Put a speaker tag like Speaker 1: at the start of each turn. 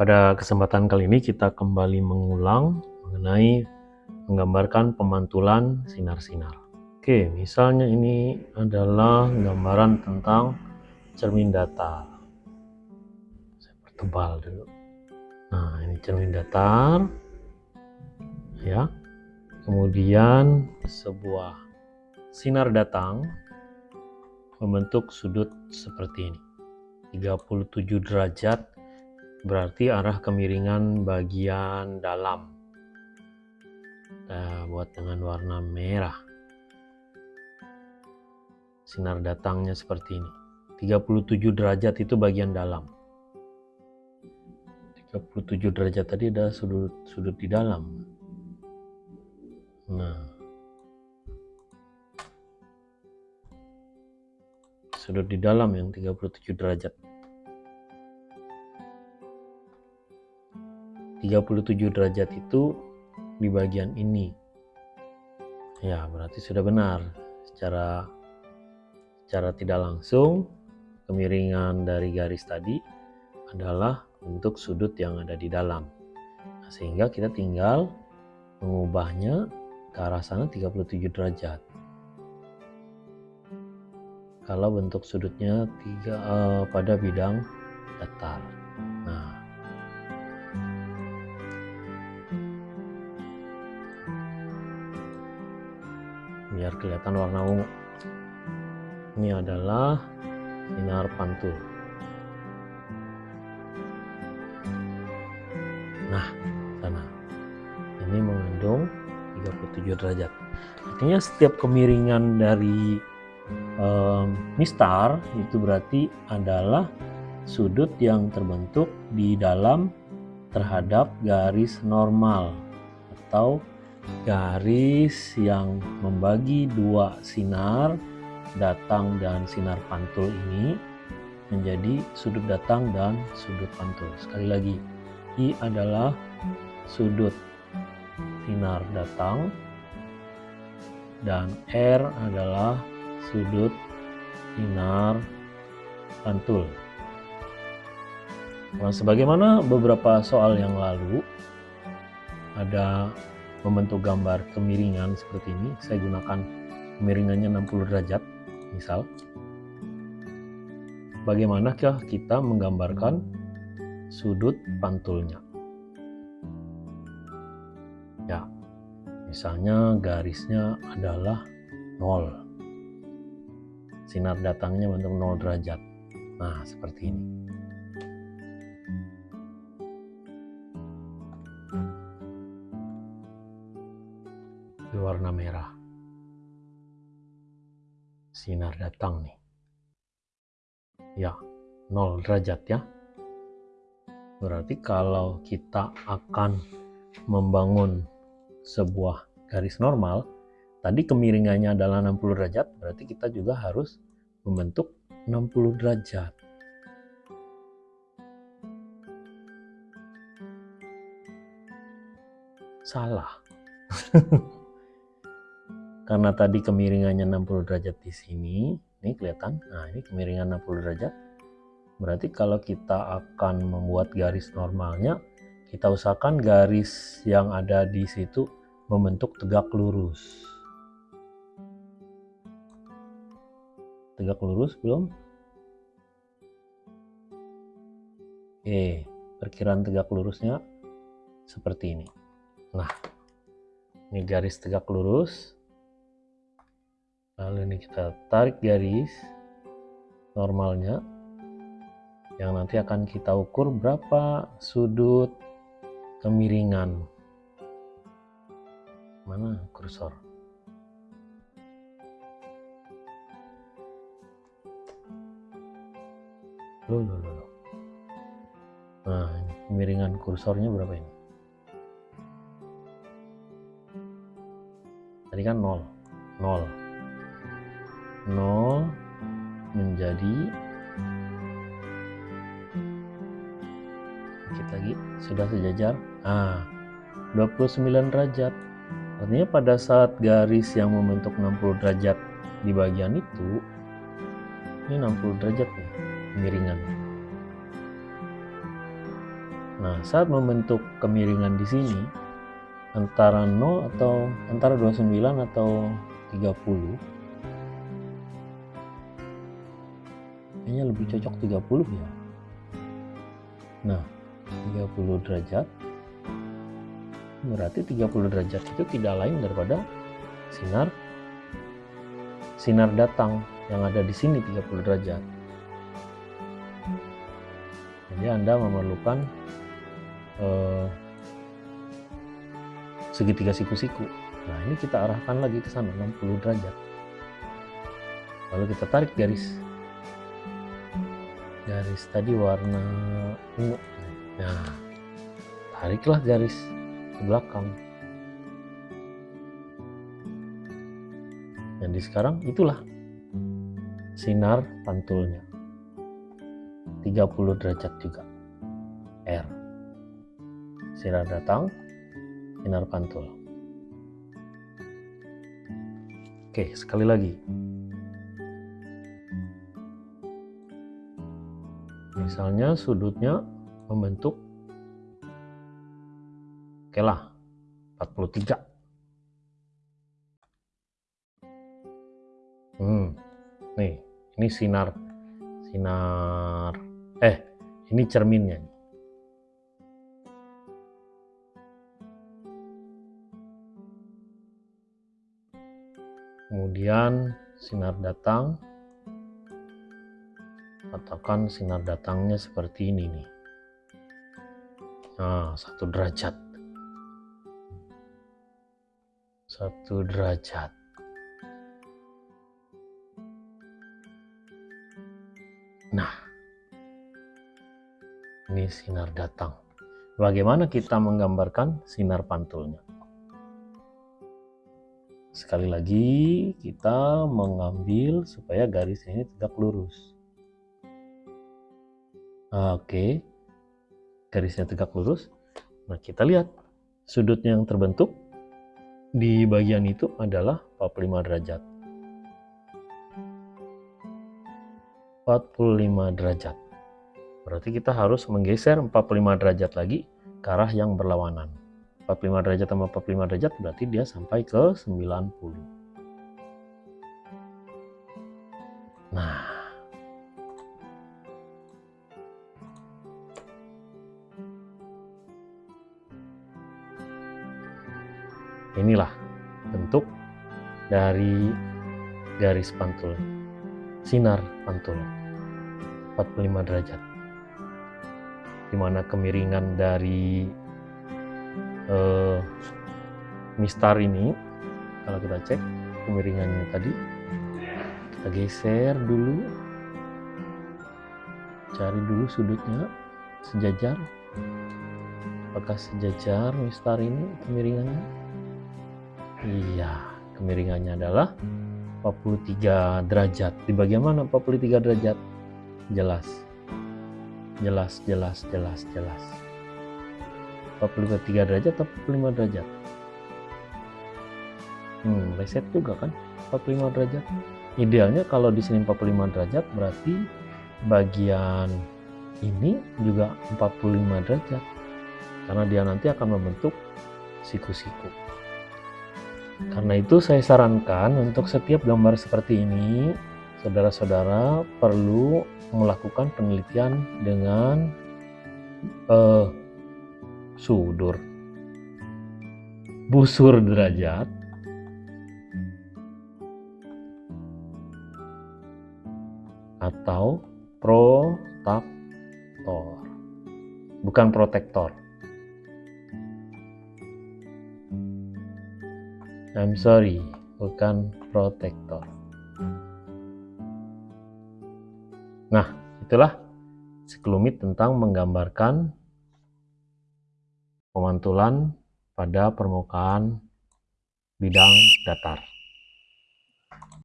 Speaker 1: Pada kesempatan kali ini kita kembali mengulang mengenai menggambarkan pemantulan sinar-sinar. Oke, misalnya ini adalah gambaran tentang cermin datar. Saya pertebal dulu. Nah, ini cermin datar. Ya. Kemudian sebuah sinar datang membentuk sudut seperti ini. 37 derajat berarti arah kemiringan bagian dalam. Kita buat dengan warna merah. Sinar datangnya seperti ini. 37 derajat itu bagian dalam. 37 derajat tadi ada sudut sudut di dalam. Nah. Sudut di dalam yang 37 derajat 37 derajat itu di bagian ini. Ya berarti sudah benar. Secara secara tidak langsung kemiringan dari garis tadi adalah untuk sudut yang ada di dalam. Nah, sehingga kita tinggal mengubahnya ke arah sana 37 derajat. Kalau bentuk sudutnya tiga uh, pada bidang datar biar kelihatan warna ungu. Ini adalah sinar pantul. Nah sana. Ini mengandung 37 derajat. Artinya setiap kemiringan dari um, mistar itu berarti adalah sudut yang terbentuk di dalam terhadap garis normal atau garis yang membagi dua sinar datang dan sinar pantul ini menjadi sudut datang dan sudut pantul. Sekali lagi, I adalah sudut sinar datang dan R adalah sudut sinar pantul. Nah, sebagaimana beberapa soal yang lalu, ada membentuk gambar kemiringan seperti ini. Saya gunakan kemiringannya 60 derajat misal. Bagaimanakah kita menggambarkan sudut pantulnya? Ya misalnya garisnya adalah 0 sinar datangnya bentuk 0 derajat. Nah seperti ini warna merah. Sinar datang nih. Ya, 0 derajat ya. Berarti kalau kita akan membangun sebuah garis normal, tadi kemiringannya adalah 60 derajat, berarti kita juga harus membentuk 60 derajat. Salah. karena tadi kemiringannya 60 derajat di sini ini kelihatan? Nah ini kemiringan 60 derajat. Berarti kalau kita akan membuat garis normalnya kita usahakan garis yang ada di situ membentuk tegak lurus. Tegak lurus belum? Oke perkiraan tegak lurusnya seperti ini. Nah ini garis tegak lurus lalu ini kita tarik garis normalnya yang nanti akan kita ukur berapa sudut kemiringan. Mana kursor? Loh loh loh nah kemiringan kursornya berapa ini? Tadi kan 0 0 0 menjadi dikit lagi sudah sejajar? Ah 29 derajat. Artinya pada saat garis yang membentuk 60 derajat di bagian itu ini 60 derajat nih miringan Nah, saat membentuk kemiringan di sini antara 0 atau antara 29 atau 30 kayaknya lebih cocok 30 ya. Nah, 30 derajat. Berarti 30 derajat itu tidak lain daripada sinar sinar datang yang ada di sini 30 derajat. Jadi Anda memerlukan eh, segitiga siku-siku. Nah ini kita arahkan lagi ke sana 60 derajat. Lalu kita tarik garis garis tadi warna ungu. Nah tariklah garis ke belakang. Jadi sekarang itulah sinar pantulnya. 30 derajat juga. R. Sinar datang sinar pantul. Oke sekali lagi misalnya sudutnya membentuk Oke lah, 43. Hmm, nih, ini sinar, sinar, eh, ini cerminnya. Kemudian sinar datang, katakan sinar datangnya seperti ini nih. Nah, satu derajat. satu derajat. Nah, ini sinar datang. Bagaimana kita menggambarkan sinar pantulnya? Sekali lagi, kita mengambil supaya garis ini tegak lurus. Oke, garisnya tegak lurus. Nah, kita lihat sudut yang terbentuk di bagian itu adalah 45 derajat. 45 derajat. Berarti kita harus menggeser 45 derajat lagi ke arah yang berlawanan. 45 derajat sama 45 derajat berarti dia sampai ke 90. Nah, inilah bentuk dari garis pantul sinar pantul 45 derajat. Di mana kemiringan dari uh, mistar ini kalau kita cek kemiringannya tadi kita geser dulu cari dulu sudutnya sejajar. Apakah sejajar mistar ini kemiringannya Iya, kemiringannya adalah 43 derajat. Di bagian mana 43 derajat? Jelas. Jelas, jelas, jelas, jelas. 43 derajat atau 45 derajat? Hmm, reset juga kan 45 derajat. Idealnya kalau di sini 45 derajat berarti bagian ini juga 45 derajat. Karena dia nanti akan membentuk siku-siku. Karena itu saya sarankan untuk setiap gambar seperti ini, saudara-saudara perlu melakukan penelitian dengan uh, sudur, busur derajat, atau protaktor, bukan protektor. I'm sorry, bukan protektor. Nah, itulah sekelumit tentang menggambarkan pemantulan pada permukaan bidang datar.